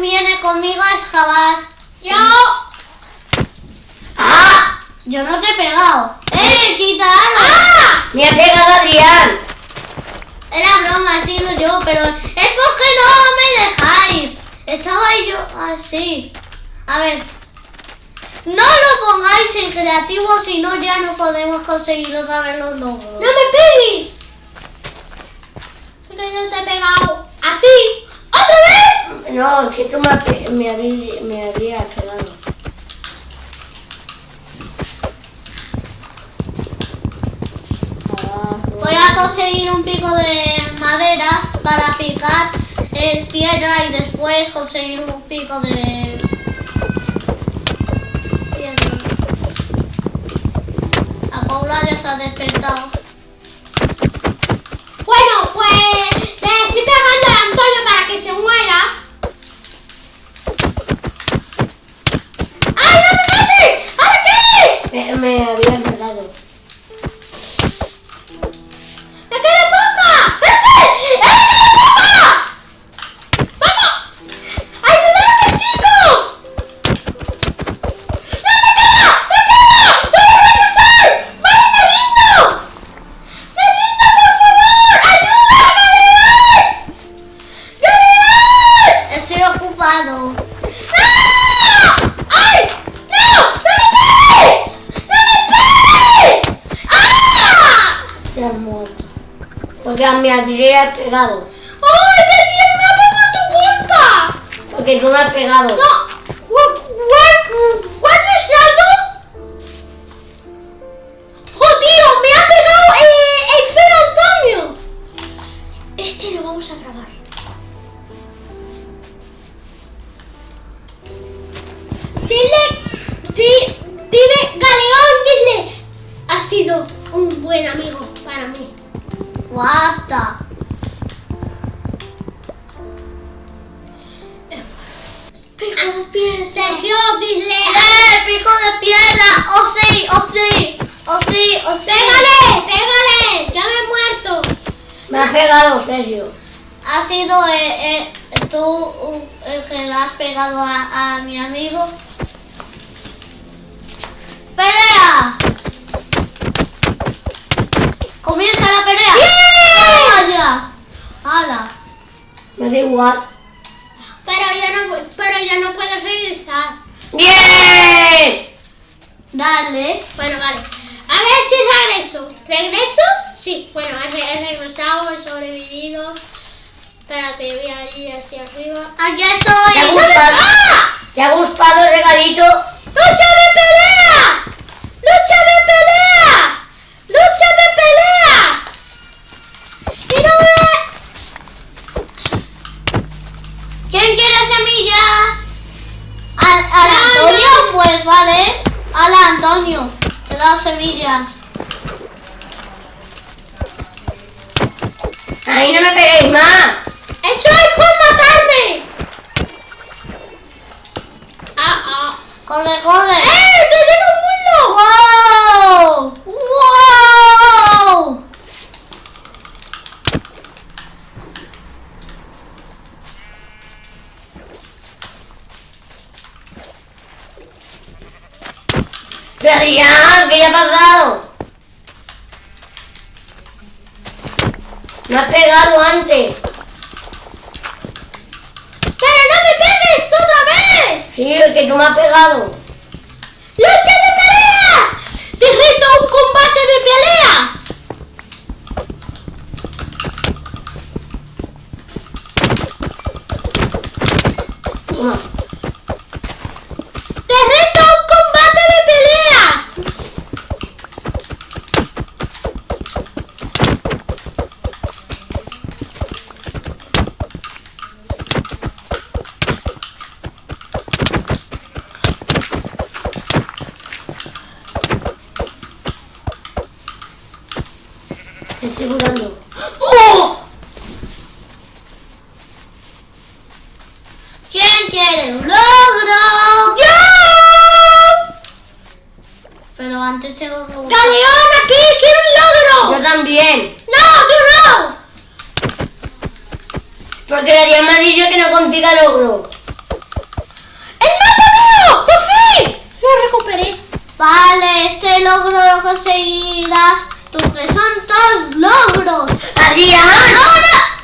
quién viene conmigo a excavar. Yo. ¡Ah! Yo no te he pegado. ¡Eh, quítalo! ¡Ah! Me ha pegado Adrián. Era broma, ha sido yo, pero es porque no me dejáis. Estaba yo así. A ver. No lo pongáis en creativo, si no ya no podemos conseguir otra vez los logros. ¡No me pegues! Es que yo te he pegado a ti. No, que me, me, habrí- me habrías pegado. Abajo. Voy a conseguir un pico de madera para picar el piedra y después conseguir un pico de. La Paula ya se ha despertado. Porque me habrías pegado. ¡Ay, bien! ¡Me ha pegado tu culpa! Porque tú me has pegado. No. What is that? ¡Oh, tío! ¡Me ha pegado eh, el feo Antonio! Este lo vamos a grabar. Dile, di, dile, Galeón, dile. Ha sido un buen amigo para mí. Guata. Pico de pie, Sergio, dile. ¡Eh, pico de piedra! ¡Oh sí, oh sí! ¡Oh sí, oh sí! ¡Pégale! ¡Pégale! ¡Ya me he muerto! Me has pegado, Sergio. Ha sido eh, eh, tú uh, el que le has pegado a, a mi amigo. ¡Pelea! ¡Comienza la pelea! ¡Vaya! ¡Hala! Me da igual. Pero ya no, pero ya no puedes regresar. ¡Bien! Dale. Bueno, vale. A ver si regreso. ¿Regreso? Sí. Bueno, he, re- he regresado, he sobrevivido. Espérate, voy a ir hacia arriba. Aquí ¿Te ha estoy. gustado? ¡Ah! ¿Te ha gustado el regalito? ¡Lucha de pelea! ¡Ay, no me peguéis más! ¡Eso es por matarme! ¡Ah, ah! Corre, corre. ¡Eh! Me has pegado antes. ¡Pero no me pegues otra vez! Sí, el que tú me has pegado. ¡Lucha de pelea! ¡Te reto un combate de peleas! No. Estoy. ¡Oh! ¿Quién quiere un logro? ¡Yo! tengo que. ¡Galeón, aquí! ¡Quiero un Yo logro! también. ¡No, tú no! Porque nadie me ha dicho que no consiga logro. ¡El mapa mío! ¡Por fin! Lo recuperé. Vale, este logro lo conseguirás tú, que son todos logros. ¡Adrián!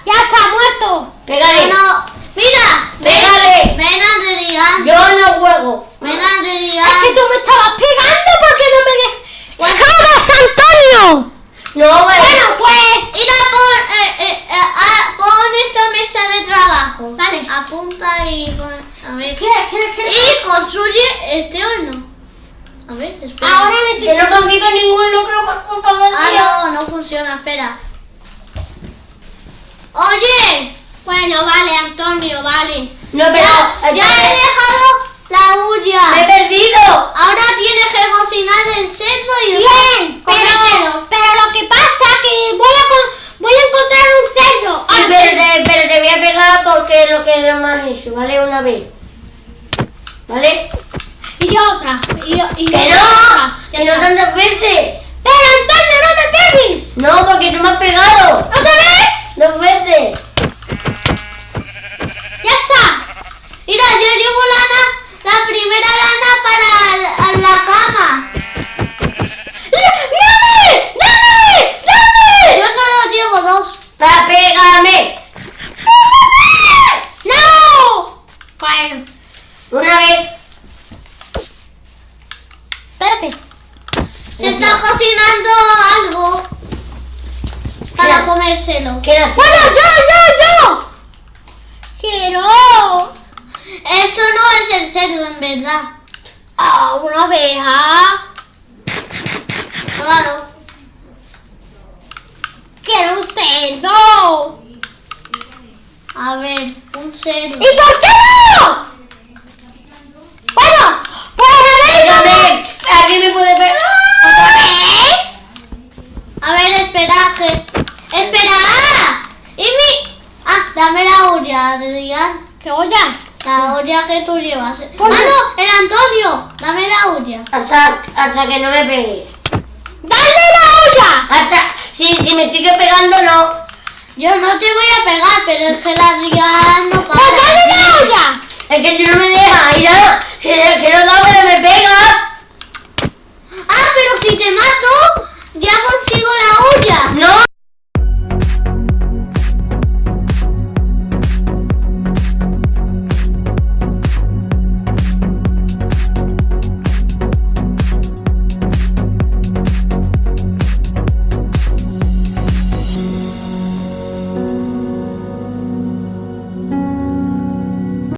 ¡Ya está muerto! Pégale. Bueno, mira, Pégale. ven Adrián, Yo no juego. ven Es Adrián. que tú me estabas pegando porque no me dejas. ¡Jodas, Antonio! No. Bueno, pues. Mira, pon, eh, eh, eh, ah, pon esta mesa de trabajo. Vale. Apunta y pon- a ver. ¿Qué, qué, qué? Y construye este horno. A ver, espera. Ahora Que necesito. no consigo ningún logro por culpa de Ah, no, no funciona, espera. Oye, Bueno, vale, Antonio, vale. No, pero... ya, ya he dejado la ¡Me he huya. perdido! Ahora tienes que cocinar el cerdo y Bien, comértelo. pero, pero lo que pasa que voy a, con- voy a encontrar un cerdo. Sí, Ah, pero te, pero te voy a pegar porque lo que no me has hecho, ¿vale? Una vez. ¿Vale? Y otra. Y, y ¡Que otra. No! Ya ¡Que no tantas veces! Pero Antonio, no me pegues. No, porque tú me has pegado. ¿Otra vez? Dos veces. Ya está. Mira, yo llevo lana, la primera lana para la, la cama. ¡Dame! ¡Dame! Yo solo llevo dos. ¡Va, pégame! ¡No! Bueno, Una vez. espérate. Se está cocinando algo Mira. comérselo. ¿Qué era Bueno, yo, yo, yo. Quiero. Esto no es el cerdo, en verdad. Ah, una oveja. Claro. Quiero un cerdo. A ver, un cerdo. ¿Y por qué no? Bueno, pues a ver. cómo- Pégame. ¿Alguien me puede pegar? ¿Otra vez? A ver, espera, que... ¡Espera! ¡Y mi...! Ah, dame la olla, Adrián. ¿Qué olla? La olla que tú llevas. ¡Ah, no! ¡El Antonio! Dame la olla. Hasta, hasta que no me pegue. ¡Dale la olla! Hasta... Si, si me sigue pegando, no. Yo no te voy a pegar, pero es que el Adrián no ¡Pues dale la olla! Es que tú no me dejas, mira. Si es que no da, pero me pega. Ah, pero si te mato, ya consigo